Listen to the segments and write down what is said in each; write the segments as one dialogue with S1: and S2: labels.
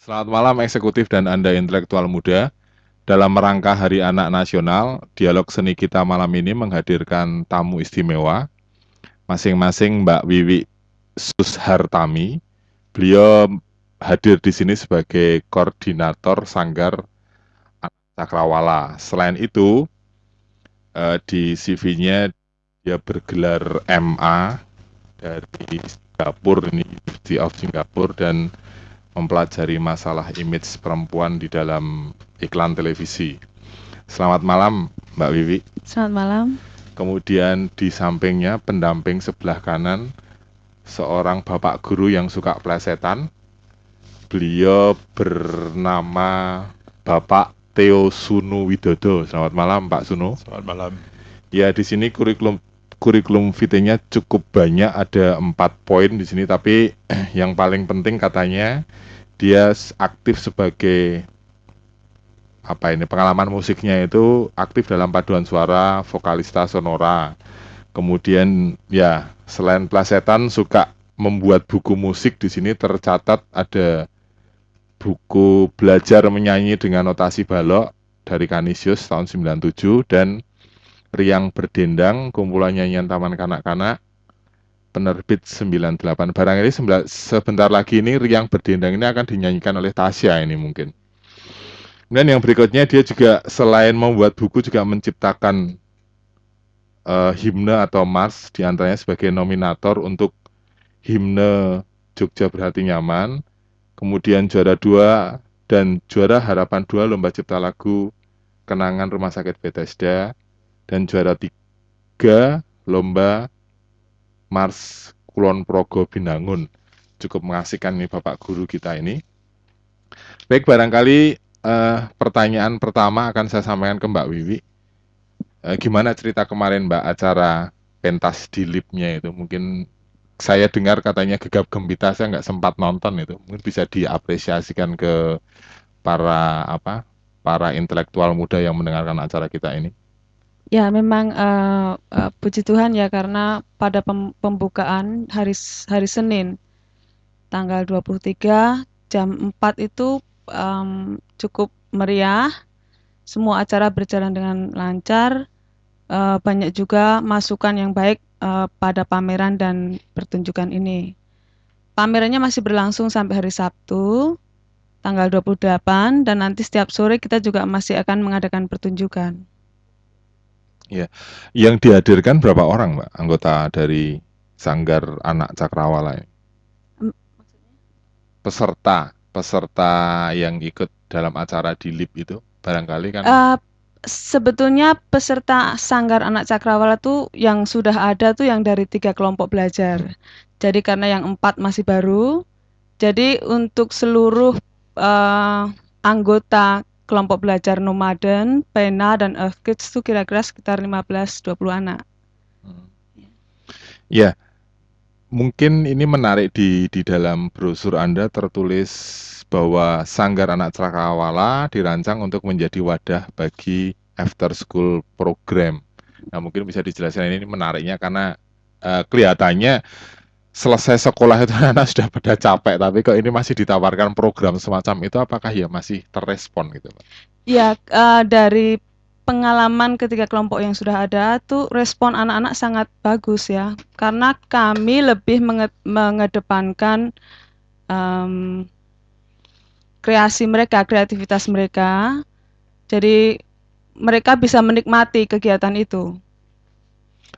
S1: Selamat malam eksekutif dan Anda intelektual muda. Dalam rangka Hari Anak Nasional, dialog seni kita malam ini menghadirkan tamu istimewa, masing-masing Mbak Wiwi Sushartami. Beliau hadir di sini sebagai koordinator Sanggar Cakrawala. Selain itu, eh, di CV-nya dia bergelar MA dari Singapura, University of Singapore dan mempelajari masalah image perempuan di dalam iklan televisi. Selamat malam, Mbak Wiwi.
S2: Selamat malam.
S1: Kemudian di sampingnya pendamping sebelah kanan seorang bapak guru yang suka plesetan. Beliau bernama Bapak Theo Sunu Widodo. Selamat malam, Pak Sunu.
S3: Selamat malam.
S1: Ya, di sini kurikulum kurikulum vitae-nya cukup banyak, ada empat poin di sini. Tapi yang paling penting katanya dia aktif sebagai apa ini pengalaman musiknya itu aktif dalam paduan suara vokalista sonora kemudian ya selain plasetan suka membuat buku musik di sini tercatat ada buku belajar menyanyi dengan notasi balok dari Kanisius tahun 97 dan Riang Berdendang kumpulan nyanyian taman kanak-kanak penerbit 98 barang ini sebentar lagi ini Riang Berdendang ini akan dinyanyikan oleh Tasya ini mungkin. Dan yang berikutnya dia juga selain membuat buku juga menciptakan uh, himne atau mars di antaranya sebagai nominator untuk himne Jogja Berhati Nyaman, kemudian juara dua dan juara harapan dua lomba cipta lagu kenangan Rumah Sakit Bethesda dan juara tiga lomba Mars Kulon Progo Binangun. Cukup mengasihkan nih Bapak Guru kita ini. Baik, barangkali uh, pertanyaan pertama akan saya sampaikan ke Mbak Wiwi. Uh, gimana cerita kemarin Mbak acara pentas di lipnya itu? Mungkin saya dengar katanya gegap gembita, saya nggak sempat nonton itu. Mungkin bisa diapresiasikan ke para apa para intelektual muda yang mendengarkan acara kita ini.
S2: Ya, memang uh, uh, puji Tuhan ya karena pada pem pembukaan hari hari Senin tanggal 23 jam 4 itu um, cukup meriah, semua acara berjalan dengan lancar, uh, banyak juga masukan yang baik uh, pada pameran dan pertunjukan ini. Pamerannya masih berlangsung sampai hari Sabtu, tanggal 28 dan nanti setiap sore kita juga masih akan mengadakan pertunjukan.
S1: Ya, yang dihadirkan berapa orang, Mbak, anggota dari Sanggar Anak Cakrawala? Peserta peserta yang ikut dalam acara di LIP itu barangkali kan? Uh,
S2: sebetulnya peserta Sanggar Anak Cakrawala tuh yang sudah ada tuh yang dari tiga kelompok belajar. Hmm. Jadi karena yang empat masih baru, jadi untuk seluruh uh, anggota kelompok belajar nomaden, pena dan earth kids itu kira-kira sekitar 15-20 anak. Hmm.
S1: Ya, Mungkin ini menarik di di dalam brosur Anda tertulis bahwa Sanggar Anak Cakrawala dirancang untuk menjadi wadah bagi after school program. Nah, mungkin bisa dijelaskan ini menariknya karena uh, kelihatannya selesai sekolah itu anak sudah pada capek, tapi kok ini masih ditawarkan program semacam itu, apakah ya masih terrespon gitu, Pak?
S2: Ya, uh, dari pengalaman ketika kelompok yang sudah ada tuh respon anak-anak sangat bagus ya. Karena kami lebih menge mengedepankan um, kreasi mereka kreativitas mereka. Jadi mereka bisa menikmati kegiatan itu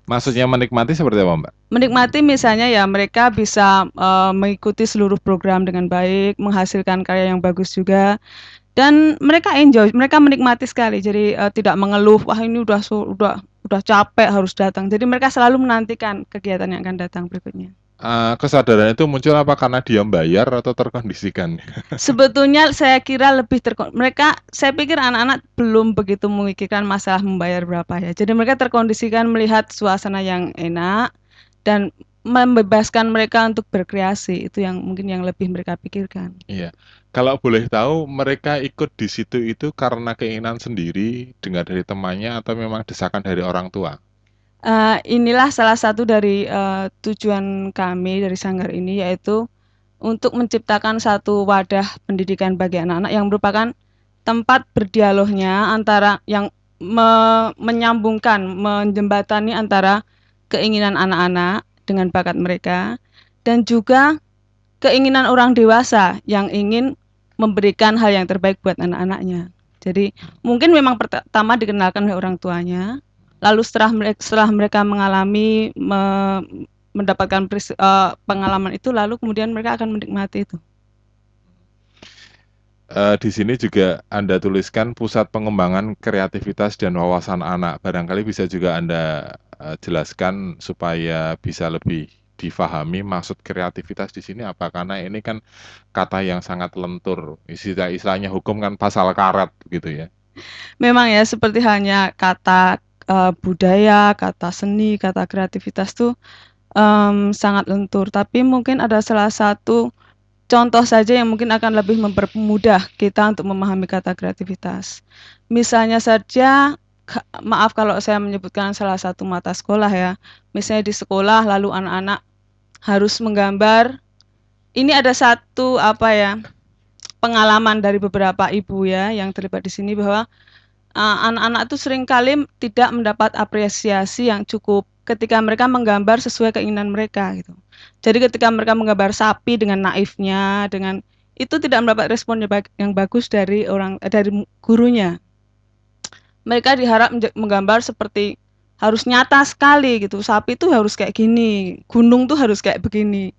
S1: Maksudnya menikmati seperti apa, Mbak?
S2: Menikmati misalnya ya mereka bisa uh, mengikuti seluruh program dengan baik, menghasilkan karya yang bagus juga dan mereka enjoy, mereka menikmati sekali. Jadi uh, tidak mengeluh, wah ini udah udah udah capek harus datang. Jadi mereka selalu menantikan kegiatan yang akan datang berikutnya.
S1: Uh, kesadaran itu muncul apa karena dia bayar atau terkondisikan?
S2: Sebetulnya saya kira lebih terkon mereka saya pikir anak-anak belum begitu memikirkan masalah membayar berapa ya. Jadi mereka terkondisikan melihat suasana yang enak dan membebaskan mereka untuk berkreasi itu yang mungkin yang lebih mereka pikirkan.
S1: Iya. Kalau boleh tahu mereka ikut di situ itu karena keinginan sendiri dengar dari temannya atau memang desakan dari orang tua?
S2: Uh, inilah salah satu dari uh, tujuan kami dari sanggar ini yaitu untuk menciptakan satu wadah pendidikan bagi anak-anak yang merupakan tempat berdialognya antara yang me menyambungkan, menjembatani antara keinginan anak-anak dengan bakat mereka dan juga keinginan orang dewasa yang ingin memberikan hal yang terbaik buat anak-anaknya. Jadi mungkin memang pertama dikenalkan oleh orang tuanya, lalu setelah mereka, setelah mereka mengalami me, mendapatkan uh, pengalaman itu, lalu kemudian mereka akan menikmati itu.
S1: Uh, di sini juga Anda tuliskan pusat pengembangan kreativitas dan wawasan anak. Barangkali bisa juga Anda uh, jelaskan supaya bisa lebih difahami maksud kreativitas di sini apa? Karena ini kan kata yang sangat lentur. Istilah istilahnya hukum kan pasal karet gitu ya.
S2: Memang ya seperti hanya kata uh, budaya, kata seni, kata kreativitas tuh um, sangat lentur. Tapi mungkin ada salah satu contoh saja yang mungkin akan lebih mempermudah kita untuk memahami kata kreativitas. Misalnya saja, maaf kalau saya menyebutkan salah satu mata sekolah ya. Misalnya di sekolah lalu anak-anak harus menggambar. Ini ada satu apa ya pengalaman dari beberapa ibu ya yang terlibat di sini bahwa anak-anak uh, itu sering kali tidak mendapat apresiasi yang cukup ketika mereka menggambar sesuai keinginan mereka gitu. Jadi ketika mereka menggambar sapi dengan naifnya, dengan itu tidak mendapat respon yang bagus dari orang eh, dari gurunya. Mereka diharap menggambar seperti harus nyata sekali gitu. Sapi itu harus kayak gini, gunung tuh harus kayak begini.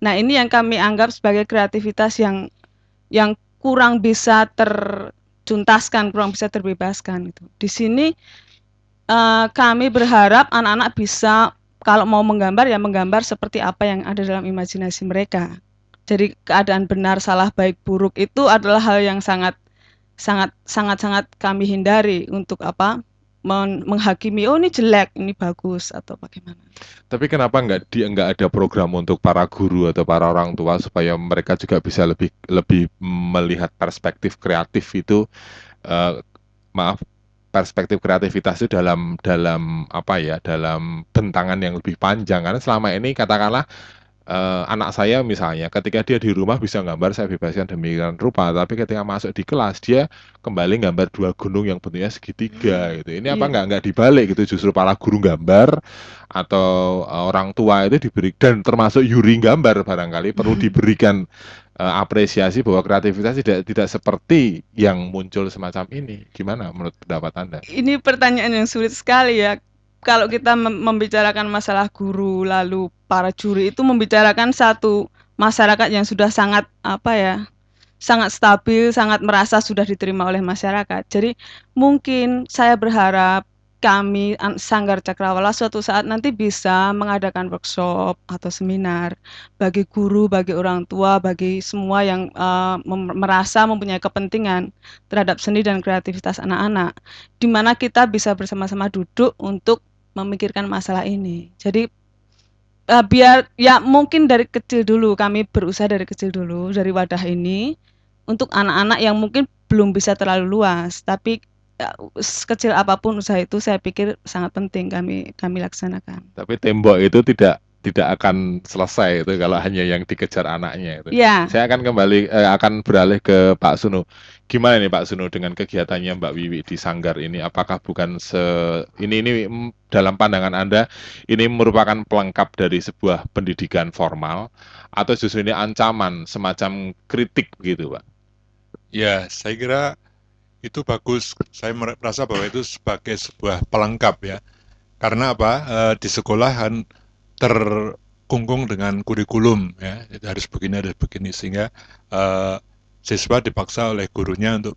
S2: Nah, ini yang kami anggap sebagai kreativitas yang yang kurang bisa tercuntaskan, kurang bisa terbebaskan gitu. Di sini uh, kami berharap anak-anak bisa kalau mau menggambar ya menggambar seperti apa yang ada dalam imajinasi mereka. Jadi keadaan benar salah baik buruk itu adalah hal yang sangat sangat sangat sangat kami hindari untuk apa men menghakimi oh ini jelek ini bagus atau bagaimana.
S1: Tapi kenapa nggak di nggak ada program untuk para guru atau para orang tua supaya mereka juga bisa lebih lebih melihat perspektif kreatif itu uh, maaf perspektif kreativitas itu dalam dalam apa ya dalam bentangan yang lebih panjang karena selama ini katakanlah uh, anak saya misalnya ketika dia di rumah bisa gambar saya bebaskan demikian rupa tapi ketika masuk di kelas dia kembali gambar dua gunung yang bentuknya segitiga hmm. gitu ini apa iya. nggak nggak dibalik gitu justru para guru gambar atau uh, orang tua itu diberi dan termasuk Yuri gambar barangkali perlu hmm. diberikan uh, apresiasi bahwa kreativitas tidak tidak seperti yang muncul semacam ini. Gimana menurut pendapat Anda?
S2: Ini pertanyaan yang sulit sekali ya. Kalau kita membicarakan masalah guru lalu para juri itu membicarakan satu masyarakat yang sudah sangat apa ya? sangat stabil, sangat merasa sudah diterima oleh masyarakat. Jadi mungkin saya berharap kami Sanggar Cakrawala suatu saat nanti bisa mengadakan workshop atau seminar bagi guru, bagi orang tua, bagi semua yang uh, merasa mempunyai kepentingan terhadap seni dan kreativitas anak-anak, di mana kita bisa bersama-sama duduk untuk memikirkan masalah ini. Jadi uh, biar ya mungkin dari kecil dulu kami berusaha dari kecil dulu dari wadah ini untuk anak-anak yang mungkin belum bisa terlalu luas, tapi Ya, sekecil apa pun usaha itu saya pikir sangat penting kami kami laksanakan.
S1: Tapi tembok itu tidak tidak akan selesai itu kalau hanya yang dikejar anaknya itu.
S2: Ya.
S1: Saya akan kembali eh, akan beralih ke Pak Sunu. Gimana nih Pak Sunu dengan kegiatannya Mbak Wiwi di Sanggar ini? Apakah bukan se ini ini dalam pandangan Anda ini merupakan pelengkap dari sebuah pendidikan formal atau justru ini ancaman semacam kritik begitu, Pak?
S3: Ya, saya kira itu bagus. Saya merasa bahwa itu sebagai sebuah pelengkap ya. Karena apa? E, di sekolah kan terkungkung dengan kurikulum ya. Harus begini harus begini sehingga e, siswa dipaksa oleh gurunya untuk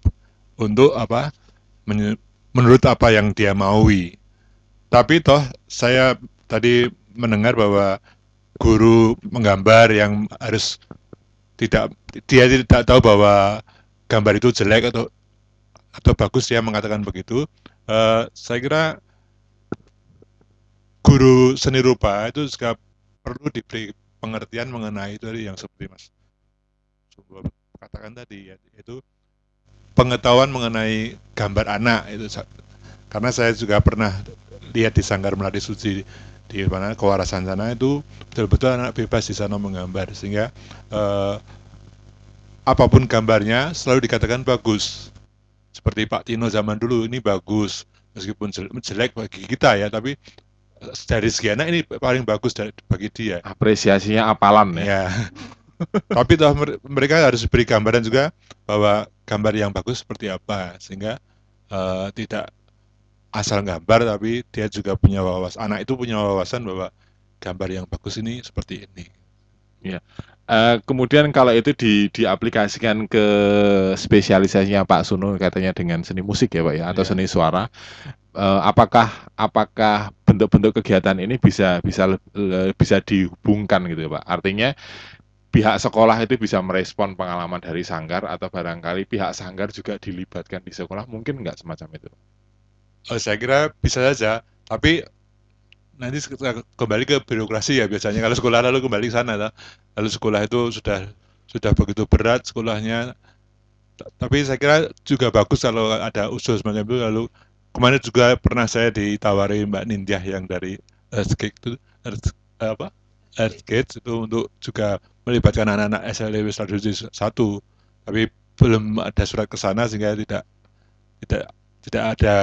S3: untuk apa? Men, menurut apa yang dia maui. Tapi toh saya tadi mendengar bahwa guru menggambar yang harus tidak dia tidak tahu bahwa gambar itu jelek atau atau bagus ya mengatakan begitu. Uh, saya kira guru seni rupa itu juga perlu diberi pengertian mengenai itu yang seperti Mas katakan tadi ya, itu pengetahuan mengenai gambar anak itu karena saya juga pernah lihat di Sanggar Melati Suci di mana kewarasan sana itu betul-betul anak bebas di sana menggambar sehingga eh, apa pun gambarnya selalu dikatakan bagus. Seperti Pak Tino zaman dulu ini bagus meskipun jel- jelek bagi kita ya tapi dari segi anak ini paling bagus dari, bagi dia
S1: Apresiasinya apalan ya.
S3: ya tapi toh mer- mereka harus beri gambaran juga bahwa gambar yang bagus seperti apa sehingga eh, tidak asal gambar tapi dia juga punya wawasan anak itu punya wawasan bahwa gambar yang bagus ini seperti ini
S1: Eh, kemudian kalau itu di, diaplikasikan ke spesialisasinya Pak Suno katanya dengan seni musik ya Pak ya atau
S3: Iya.
S1: seni suara, eh, apakah apakah bentuk-bentuk kegiatan ini bisa bisa bisa dihubungkan gitu ya Pak? Artinya pihak sekolah itu bisa merespon pengalaman dari sanggar atau barangkali pihak sanggar juga dilibatkan di sekolah mungkin nggak semacam itu?
S3: Oh, saya kira bisa saja, tapi nanti kembali ke birokrasi ya biasanya kalau sekolah lalu kembali ke sana, lalu sekolah itu sudah sudah begitu berat sekolahnya, tapi saya kira juga bagus kalau ada usul semacam itu. Lalu kemarin juga pernah saya ditawari Mbak Nindyah yang dari Earthgate itu Earth, apa? Earthgate itu untuk juga melibatkan anak-anak SLW Strategi satu, tapi belum ada surat ke sana sehingga tidak tidak tidak ada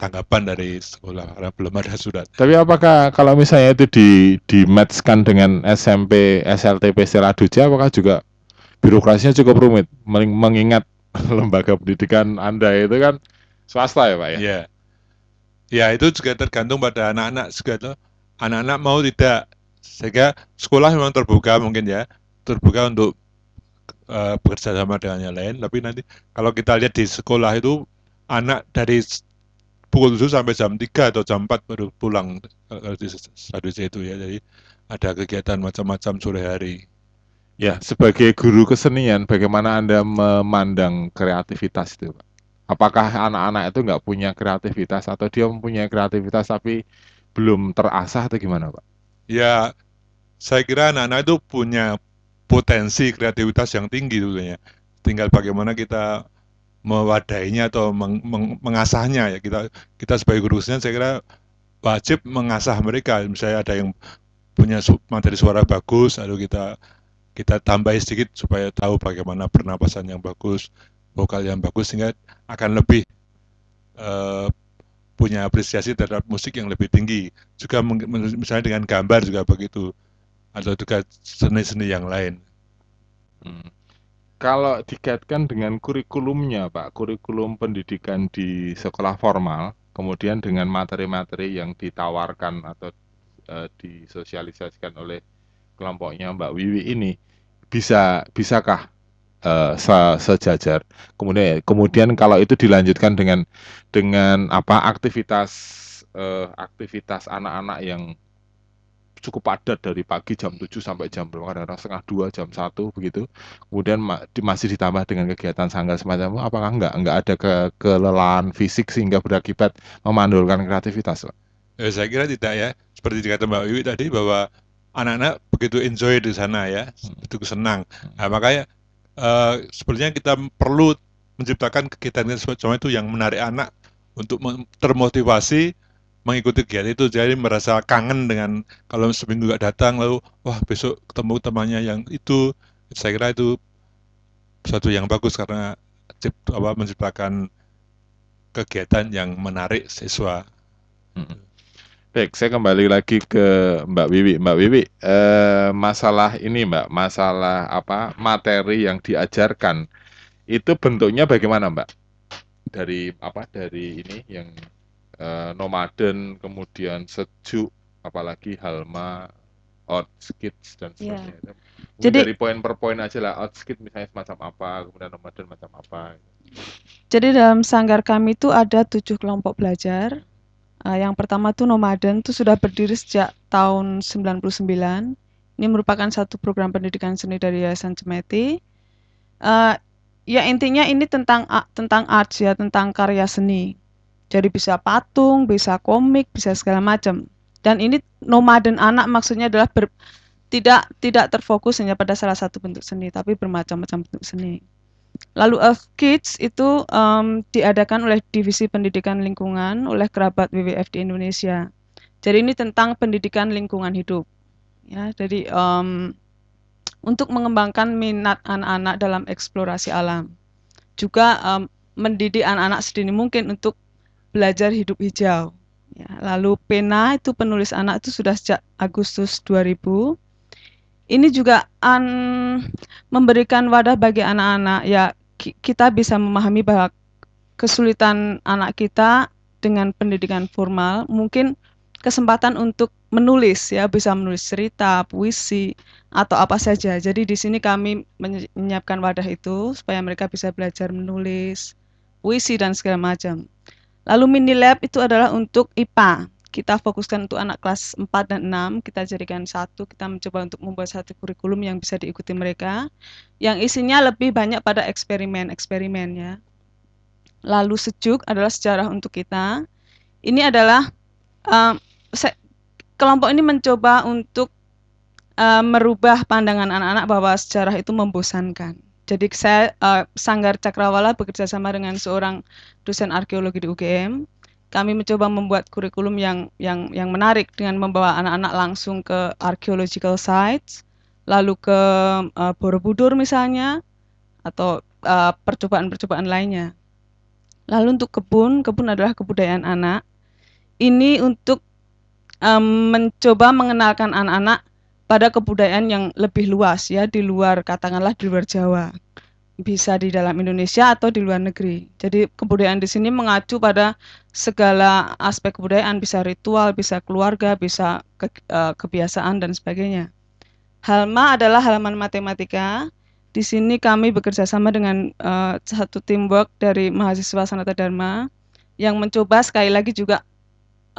S3: tanggapan dari sekolah karena belum ada surat.
S1: Tapi apakah kalau misalnya itu di di matchkan dengan SMP SLTP Seladuja apakah juga birokrasinya cukup rumit? Meng- mengingat lembaga pendidikan Anda itu kan swasta ya Pak ya?
S3: Ya, ya itu juga tergantung pada anak-anak juga tuh. Anak-anak mau tidak, sehingga sekolah memang terbuka mungkin ya, terbuka untuk eh, bekerja sama dengan yang lain. Tapi nanti kalau kita lihat di sekolah itu anak dari pukul 7 sampai jam 3 atau jam 4 baru pulang kalau di Saduce itu ya. Jadi ada kegiatan macam-macam sore hari.
S1: Ya, sebagai guru kesenian bagaimana Anda memandang kreativitas itu Pak? Apakah anak-anak itu nggak punya kreativitas atau dia mempunyai kreativitas tapi belum terasah atau gimana Pak?
S3: Ya, saya kira anak-anak itu punya potensi kreativitas yang tinggi tentunya. Tinggal bagaimana kita mewadainya atau meng- meng- mengasahnya ya. Kita kita sebagai guru saya kira wajib mengasah mereka. Misalnya ada yang punya materi suara bagus, lalu kita kita tambahi sedikit supaya tahu bagaimana pernapasan yang bagus, vokal yang bagus sehingga akan lebih eh, punya apresiasi terhadap musik yang lebih tinggi. Juga misalnya dengan gambar juga begitu atau juga seni-seni yang lain.
S1: Hmm. Kalau dikaitkan dengan kurikulumnya, Pak, kurikulum pendidikan di sekolah formal, kemudian dengan materi-materi yang ditawarkan atau eh, disosialisasikan oleh kelompoknya Mbak Wiwi ini, bisa bisakah eh, se- sejajar? Kemudian kemudian kalau itu dilanjutkan dengan dengan apa aktivitas eh, aktivitas anak-anak yang cukup padat dari pagi jam 7 sampai jam berapa kadang-kadang setengah dua jam satu begitu kemudian ma- di- masih ditambah dengan kegiatan sanggar semacam itu apakah enggak enggak ada ke kelelahan fisik sehingga berakibat memandulkan kreativitas Pak?
S3: Eh, saya kira tidak ya. Seperti dikata Mbak Wiwi tadi bahwa anak-anak begitu enjoy di sana ya, begitu senang. Nah, makanya eh, sebenarnya kita perlu menciptakan kegiatan semacam itu yang menarik anak untuk termotivasi mengikuti kegiatan itu. Jadi merasa kangen dengan kalau seminggu nggak datang lalu wah besok ketemu temannya yang itu. Saya kira itu suatu yang bagus karena apa, menciptakan kegiatan yang menarik siswa.
S1: Mm. Baik, saya kembali lagi ke Mbak Wiwi. Mbak Wiwi, eh, masalah ini Mbak, masalah apa materi yang diajarkan itu bentuknya bagaimana Mbak? Dari apa? Dari ini yang eh, nomaden, kemudian sejuk, apalagi Halma, outskits dan
S2: Iya.
S1: sebagainya. Mungkin
S2: Jadi-
S1: dari poin per poin aja lah, outskit misalnya semacam apa, kemudian nomaden macam apa.
S2: Jadi dalam sanggar kami itu ada tujuh kelompok belajar. Eh, yang pertama tuh nomaden tuh sudah berdiri sejak tahun 99. Ini merupakan satu program pendidikan seni dari Yayasan Cemeti. Eh, ya intinya ini tentang tentang arts ya, tentang karya seni. Jadi bisa patung, bisa komik, bisa segala macam. Dan ini nomaden anak maksudnya adalah ber- tidak tidak terfokus hanya pada salah satu bentuk seni, tapi bermacam-macam bentuk seni. Lalu Earth Kids itu em, diadakan oleh Divisi Pendidikan Lingkungan oleh kerabat WWF di Indonesia. Jadi ini tentang pendidikan lingkungan hidup. Ya, jadi um, untuk mengembangkan minat anak-anak dalam eksplorasi alam. Juga um, mendidik anak-anak sedini mungkin untuk belajar hidup hijau. Ya, lalu pena itu penulis anak itu sudah sejak Agustus 2000. Ini juga an, memberikan wadah bagi anak-anak ya kita bisa memahami bahwa kesulitan anak kita dengan pendidikan formal mungkin kesempatan untuk menulis ya bisa menulis cerita, puisi atau apa saja. Jadi di sini kami menyiapkan wadah itu supaya mereka bisa belajar menulis, puisi dan segala macam. Lalu mini lab itu adalah untuk IPA. Kita fokuskan untuk anak kelas 4 dan 6, kita jadikan satu, kita mencoba untuk membuat satu kurikulum yang bisa diikuti mereka, yang isinya lebih banyak pada eksperimen-eksperimen ya. Lalu sejuk adalah sejarah untuk kita. Ini adalah uh, kelompok ini mencoba untuk uh, merubah pandangan anak-anak bahwa sejarah itu membosankan. Jadi saya uh, Sanggar Cakrawala bekerja sama dengan seorang dosen arkeologi di UGM. Kami mencoba membuat kurikulum yang yang yang menarik dengan membawa anak-anak langsung ke archaeological sites, lalu ke uh, Borobudur misalnya, atau percobaan-percobaan uh, lainnya. Lalu untuk kebun, kebun adalah kebudayaan anak. Ini untuk um, mencoba mengenalkan anak-anak pada kebudayaan yang lebih luas ya di luar katakanlah di luar Jawa bisa di dalam Indonesia atau di luar negeri. Jadi kebudayaan di sini mengacu pada segala aspek kebudayaan, bisa ritual, bisa keluarga, bisa ke, uh, kebiasaan dan sebagainya. Halma adalah halaman matematika. Di sini kami bekerja sama dengan uh, satu teamwork dari mahasiswa Sanata Dharma yang mencoba sekali lagi juga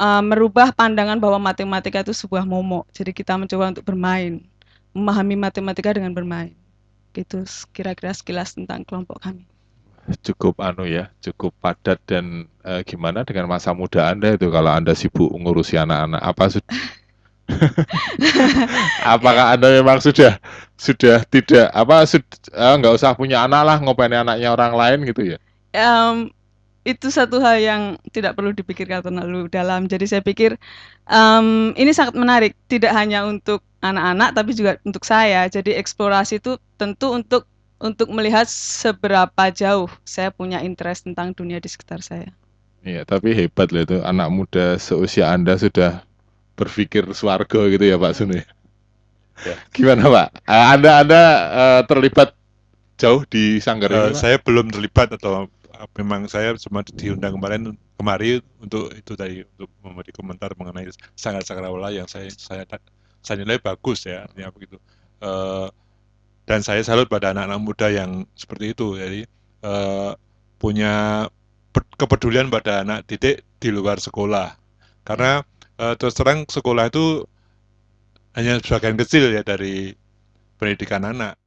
S2: uh, merubah pandangan bahwa matematika itu sebuah momok. Jadi kita mencoba untuk bermain, memahami matematika dengan bermain. Gitu kira-kira sekilas tentang kelompok kami.
S1: Cukup anu ya, cukup padat dan uh, gimana dengan masa muda Anda itu kalau Anda sibuk ngurusi anak-anak apa sudah Apakah Anda memang sudah sudah tidak apa sud, uh, nggak usah punya anak lah ngopain anaknya orang lain gitu ya?
S2: Um, itu satu hal yang tidak perlu dipikirkan terlalu dalam. Jadi saya pikir um, ini sangat menarik, tidak hanya untuk anak-anak tapi juga untuk saya. Jadi eksplorasi itu tentu untuk untuk melihat seberapa jauh saya punya interest tentang dunia di sekitar saya.
S1: Iya, tapi hebat loh itu anak muda seusia Anda sudah berpikir swarga gitu ya Pak Suni. Ya. Gimana Pak? Anda Anda uh, terlibat jauh di sanggar uh,
S3: ini? Saya belum terlibat atau memang saya cuma diundang kemarin kemari untuk itu tadi untuk memberi komentar mengenai sangat sakrawala yang saya saya saya nilai bagus ya ya begitu. Uh, dan saya salut pada anak-anak muda yang seperti itu. Jadi uh, punya kepedulian pada anak didik di luar sekolah. Karena uh, terus terang sekolah itu hanya sebagian kecil ya dari pendidikan anak